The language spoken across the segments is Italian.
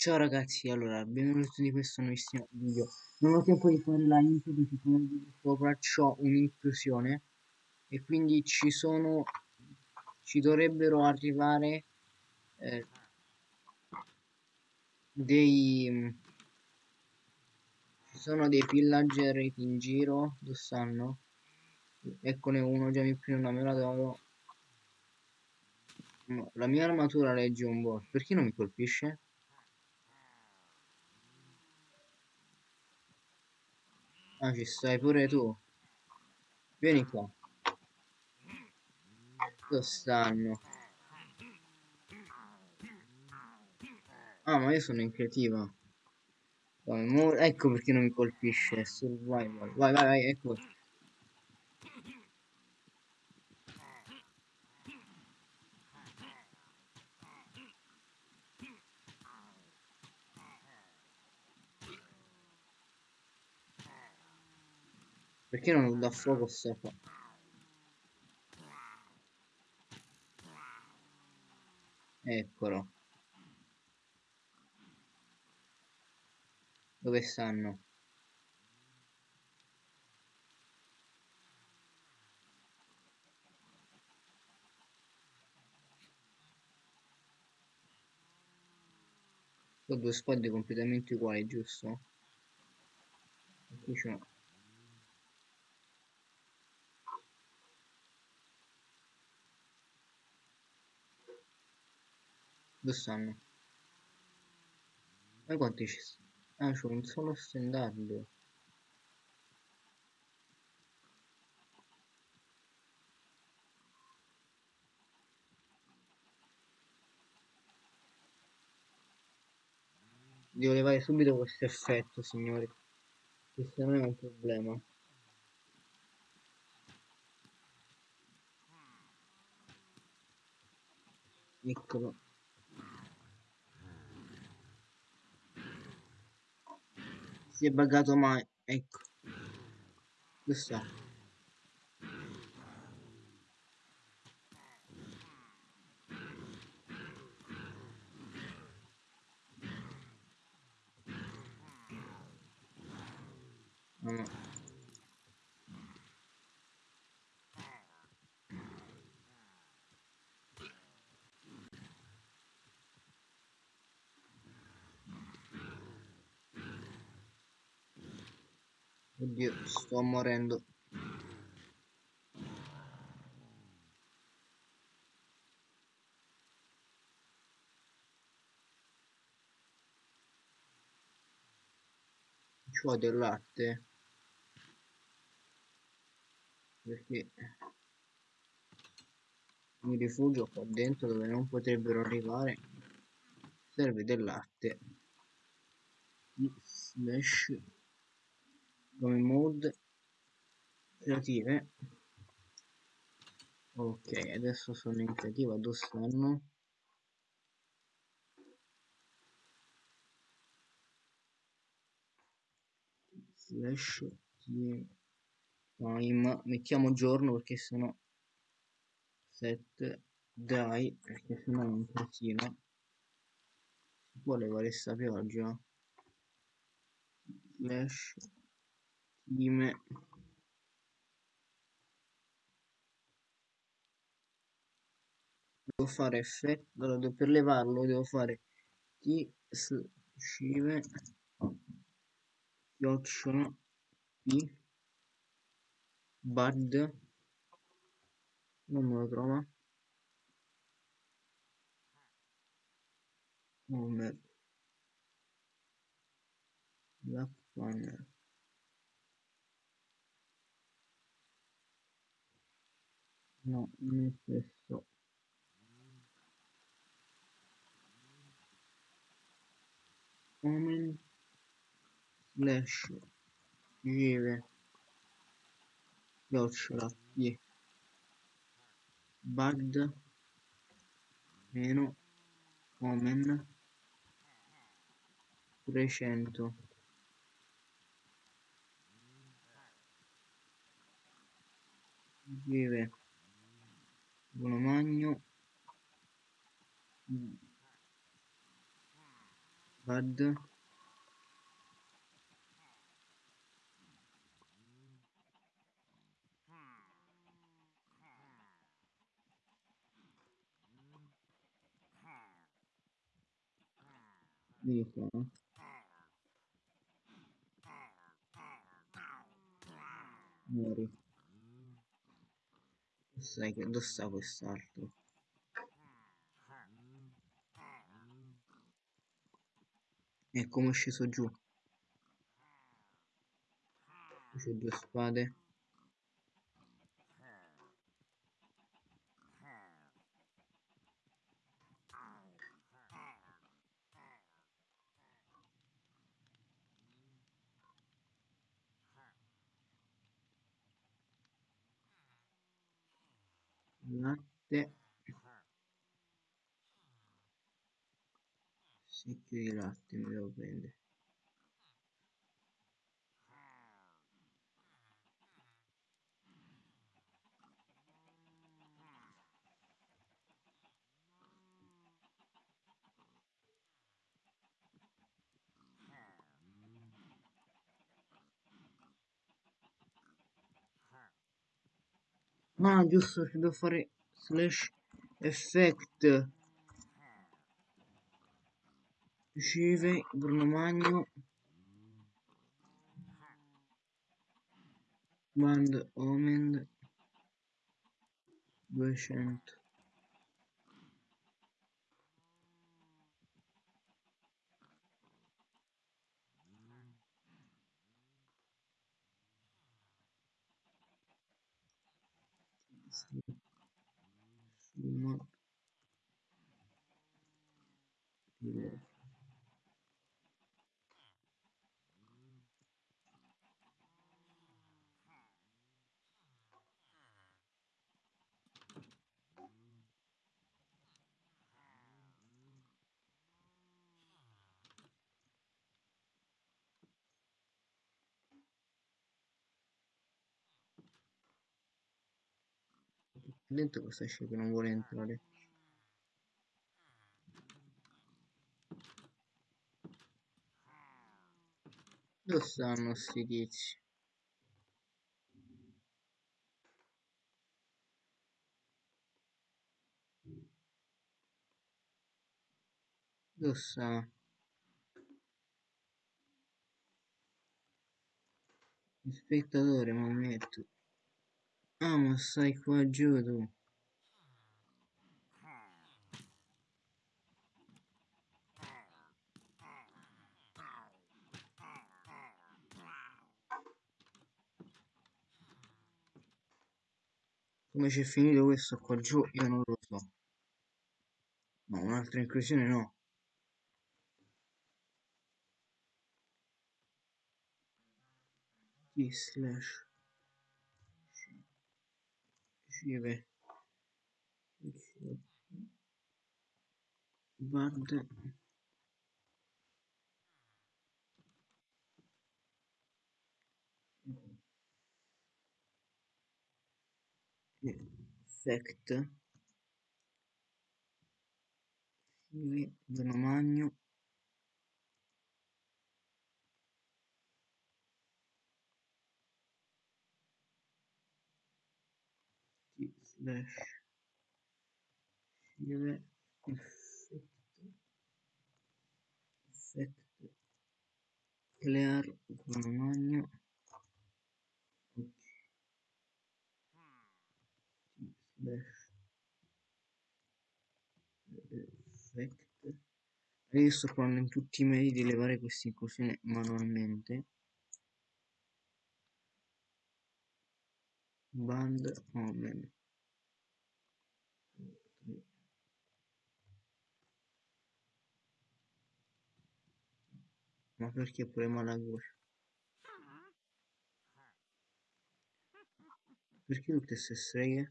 Ciao ragazzi, allora, benvenuti in questo nuovissimo video. Non ho tempo di fare la intro perché come vi sopra ho un'intrusione e quindi ci sono, ci dovrebbero arrivare eh, dei, ci sono dei pillager in giro, dove stanno? Eccone uno, già mi prendo una mela d'oro. La mia armatura legge un boss, perché non mi colpisce? Ah, ci stai pure tu. Vieni qua. Dove stanno? Ah, ma io sono in creativa. Ecco perché non mi colpisce. Survival. Vai, vai, vai, ecco. Perché non dà fuoco sta qua? Eccolo. Dove stanno? Sono due spade completamente uguali, giusto? Qui c'è stanno? Ma quanti ci sono? Ah, c'ho un solo stendardo. Devo levare subito questo effetto, signori. Questo non è un problema. Eccolo. Si è buggato mai ecco. Dove sta no. Oddio, sto morendo. Ci ho del latte. Perché mi rifugio qua dentro dove non potrebbero arrivare. Serve del latte. Slash come mode creative. Ok adesso sono in creativa dove stanno? Slash time. Mettiamo giorno perché sennò set dai perché sennò un casino si può levare sta pioggia. Slash Dime. Devo fare effetto, allora, per levarlo devo fare t scive chiocciola p bad non me lo trova. Oh merda black no non è stesso. Omen slash vive chiocciola p bad meno omen 300 vive buono magno Bad. Vieni qua. Muori. Sai che dove sta quest'altro? E come è sceso giù? C'è due spade. Latte. Di latte mi devo prendere. Ah, giusto, devo fare slash effect. Riceve Bruno Magno. Band Omen 200. Summa di dentro questo esce che non vuole entrare. Dove stanno sti tizi? Dove sta? Spettatore, ma metto. Ah, ma stai qua giù tu. Come c'è finito questo qua giù, io non lo so. No, un'altra inclusione no. Slash riceve band effect riceve Bruno Magno. T slash riceve effect effect clear Bruno Magno ok slash effect io sto provando in tutti i modi di levare questa inclusione manualmente. Band omen ma perché pure Malagoscia perché tutte queste streghe?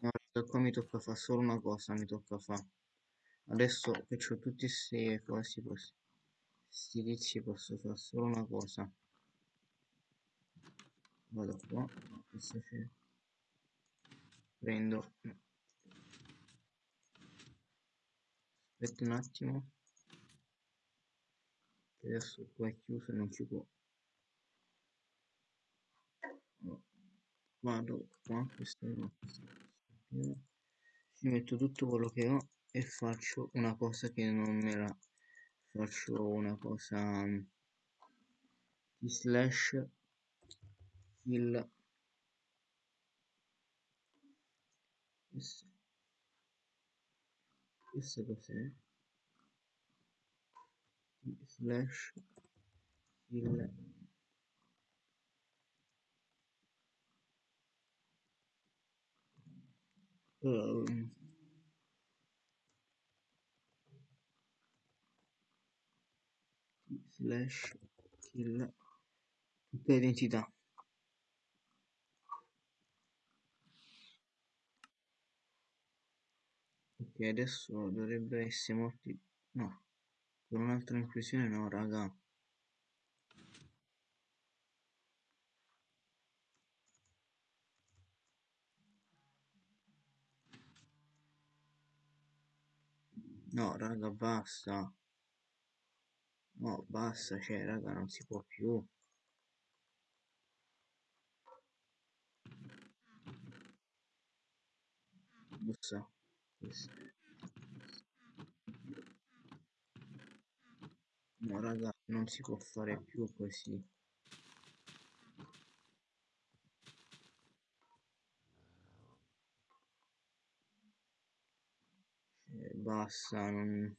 No, qua mi tocca fare solo una cosa mi tocca fare adesso che ho tutti questi cosi questi tizi posso fare solo una cosa. Vado qua prendo. Aspetta un attimo. Adesso qua è chiuso non si può. Vado qua questo no questo ci metto tutto quello che ho e faccio una cosa che non me la faccio una cosa di slash kill questo, questo cos'è? Slash kill um, slash kill tutte le identità. Ok adesso dovrebbe essere morti no con un'altra inclusione no raga. No raga basta no basta cioè raga non si può più bussa questo. no raga non si può fare più così cioè, basta non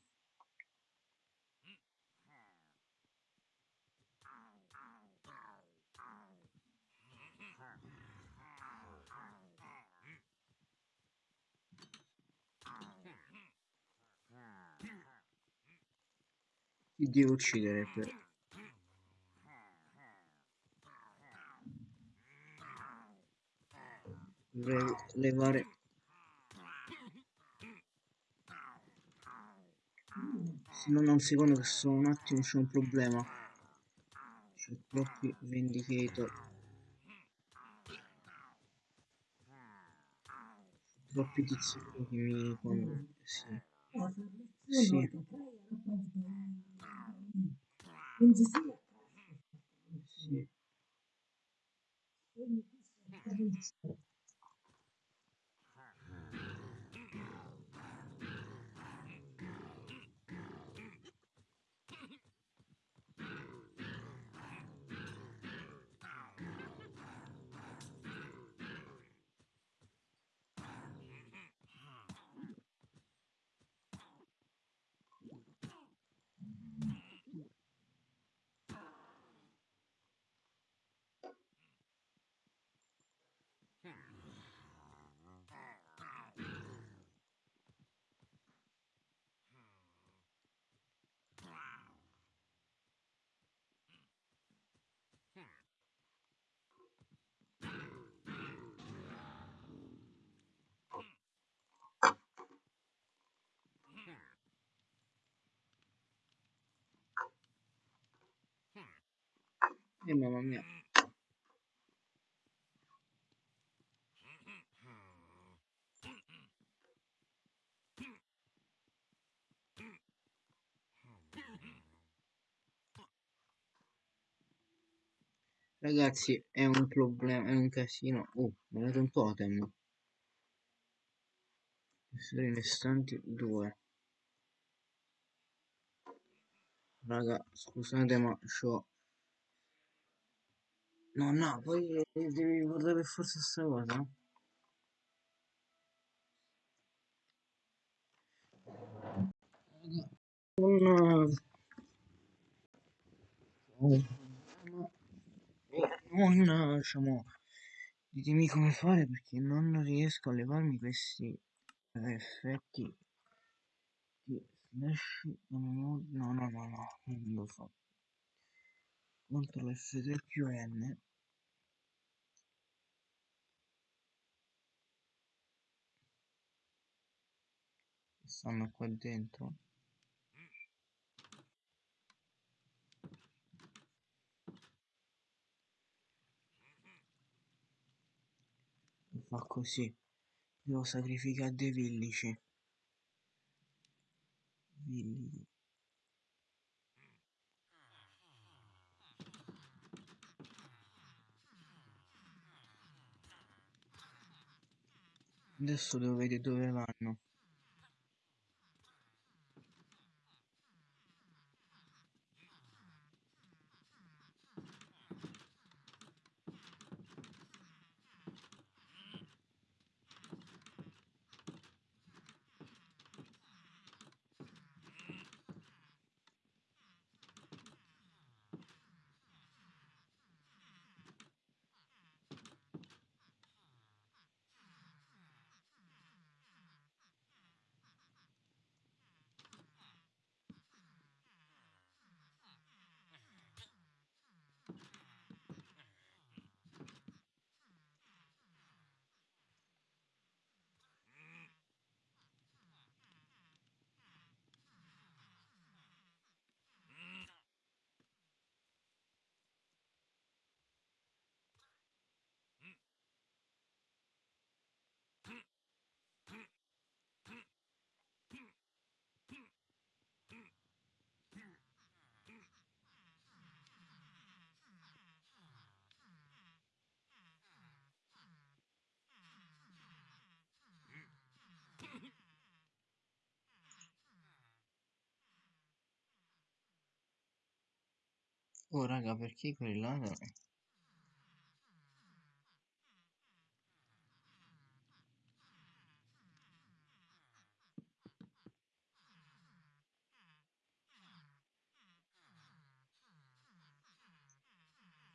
devo uccidere per levare se non un secondo che sono un attimo c'è un problema. C'è troppi vendicator troppi tizi che mi sì sì sì e mamma mia. Ragazzi è un problema è un casino. Oh mi ha dato un totem. Esseri restanti due. Raga scusate ma c'ho no no poi devi ricordare per forza sta cosa. Non non diciamo ditemi come fare perché non riesco a levarmi questi eh, effetti di slash no no no no no non lo so CTRL F3 più N che stanno qua dentro fa così. Devo sacrificare dei villici. Villici. Adesso devo vedere dove vanno. Oh raga, perché quelli là...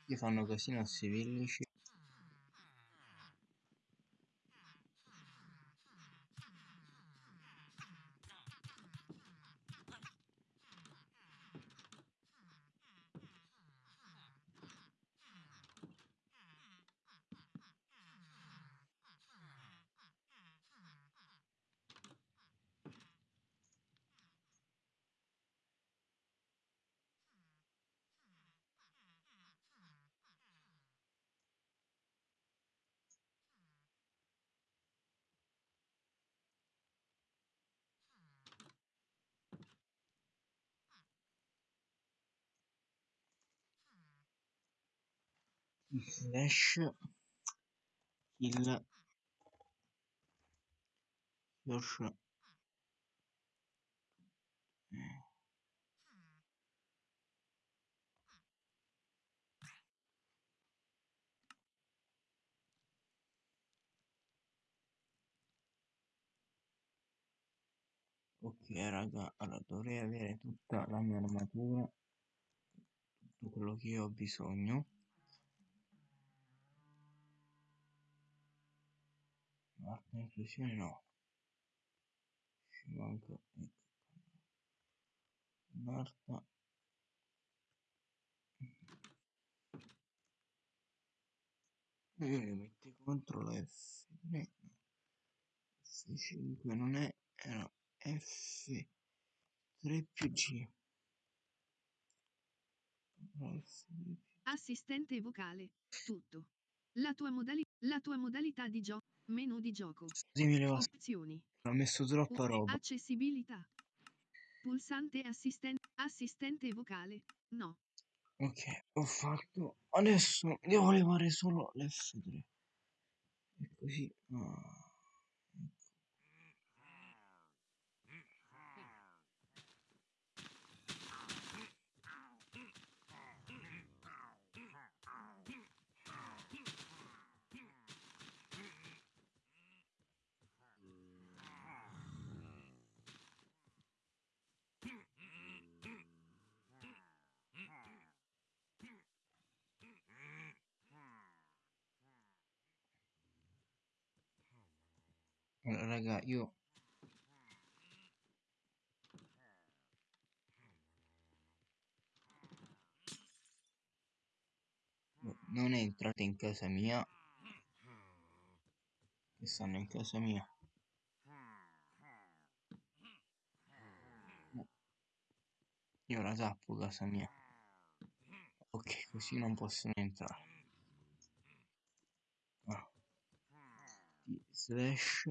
Gli fanno così i nostri villici. Slash kill your ok raga allora dovrei avere tutta la mia armatura tutto quello che ho bisogno Marta inclusione no. Ci manca ecco e metti contro F3 F5 non è era F3 più G. Assistente vocale. Tutto. La tua, modali- la tua modalità di gioco. Menu di gioco. Così mi leva Opzioni. ho messo troppa roba Accessibilità. Pulsante assistente. Assistente vocale. No. ok ho fatto adesso devo levare solo l'F3 e così ah. Allora, raga, io non entrate in casa mia. Che stanno in casa mia. No. io la tappo casa mia. Ok così non possono entrare. Ah. slash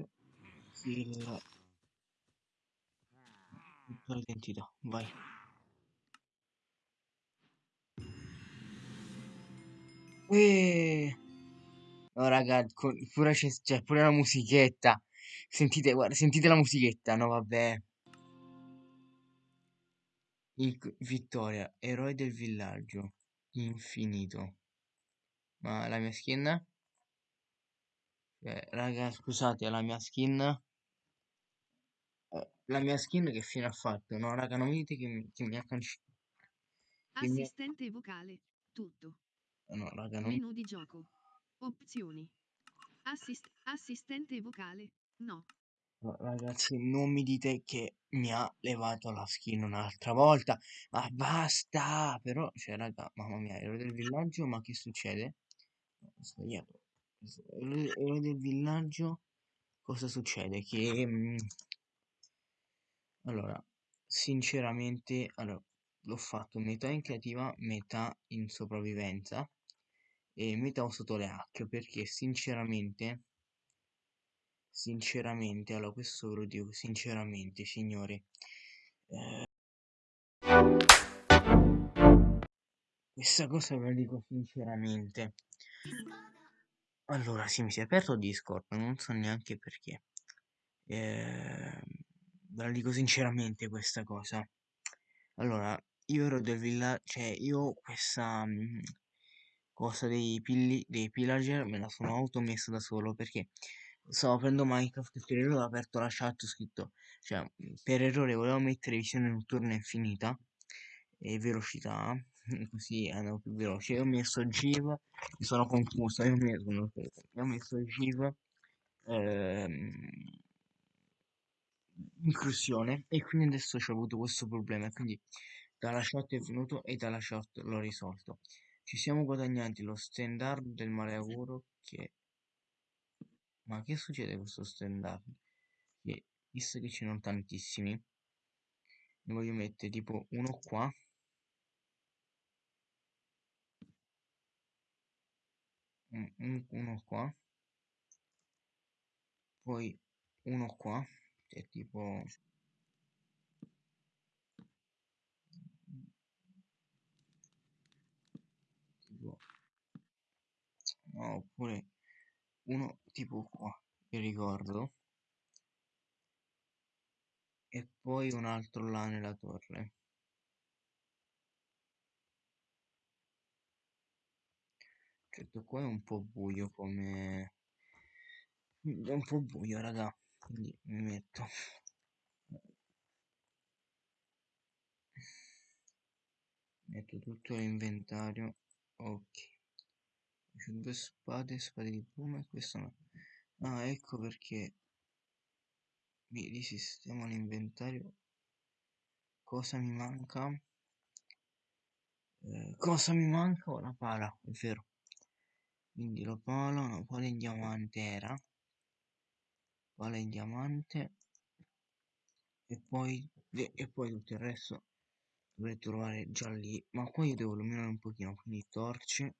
tutta l'identità vai Uè. No, raga, con- pure c'è c'è pure la musichetta. Sentite, guarda, sentite la musichetta, no, vabbè. Inc- vittoria, eroe del villaggio, infinito. Ma la mia skin? Cioè, raga, scusate, la mia skin... eh, La mia skin che fine ha fatto? No, raga, non mi dite che mi, che mi ha cancellato. Che mi. Assistente vocale. Tutto. No, raga, non... Menu di gioco. Opzioni. Assist- assistente vocale. No. no, ragazzi, non mi dite che mi ha levato la skin un'altra volta. Ma basta! Però, cioè, raga, mamma mia, eroe del villaggio, ma che succede? No, ho sbagliato. Eroe del villaggio, cosa succede? Che... mm, Allora, sinceramente, allora, l'ho fatto metà in creativa, metà in sopravvivenza e metà sotto le hack perché sinceramente, sinceramente, allora questo ve lo dico sinceramente, signori, eh, questa cosa ve la dico sinceramente. Allora, sì, mi si è aperto Discord, non so neanche perché. Eh, ve la dico sinceramente questa cosa. Allora, io ero del villaggio, cioè io questa mm, cosa dei, pilli, dei pillager me la sono automessa da solo perché stavo aprendo Minecraft e per errore ho aperto la chat ho scritto, cioè per errore volevo mettere visione notturna infinita e velocità, così andavo più veloce. Io ho messo Giv, mi sono confuso, io ho messo, io ho messo Giv, ehm, inclusione e quindi adesso ho avuto questo problema quindi dalla chat è venuto e dalla chat l'ho risolto. Ci siamo guadagnati lo standard del maleauguro che ma che succede questo standard? Che visto che ce ne tantissimi ne voglio mettere tipo uno qua. Un- uno qua. Poi uno qua cioè tipo tipo no, oppure uno tipo qua vi ricordo. E poi un altro là nella torre. Certo qua è un po' buio come è un po' buio raga quindi mi metto. Metto tutto l'inventario ok. C'ho due spade spade di piuma e questo no. Ah ecco perché mi risistemo l'inventario. Cosa mi manca? Eh, cosa mi manca? Una pala è vero. Quindi la pala una pala in diamante era pala in diamante e poi e poi tutto il resto dovrei trovare già lì. Ma qua io devo illuminare un pochino quindi torce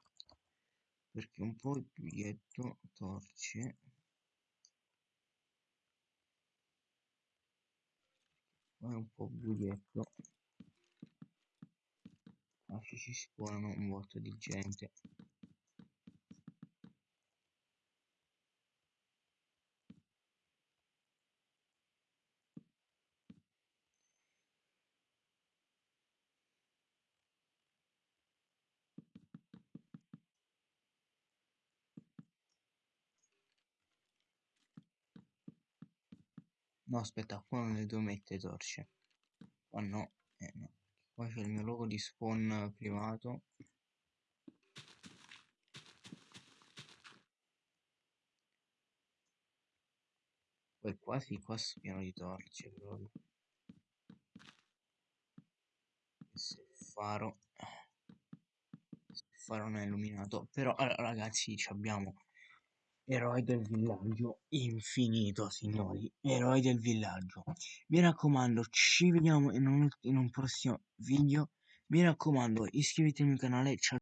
perché un po' il biglietto torce qua è un po' buietto ma ci si spawnano un botto di gente no aspetta qua non le devo mettere torce. Qua no eh no. Qua c'è il mio logo di spawn privato. Poi qua sì qua pieno di torce proprio se faro se faro non è illuminato. Però allora, ragazzi abbiamo eroi del villaggio infinito signori eroi del villaggio. Mi raccomando ci vediamo in un, in un prossimo video. Mi raccomando iscrivetevi al mio canale ciao